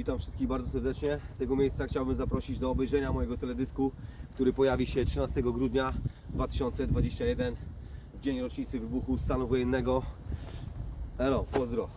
Witam wszystkich bardzo serdecznie. Z tego miejsca chciałbym zaprosić do obejrzenia mojego teledysku, który pojawi się 13 grudnia 2021 w dzień rocznicy wybuchu stanu wojennego. Elo, pozdro.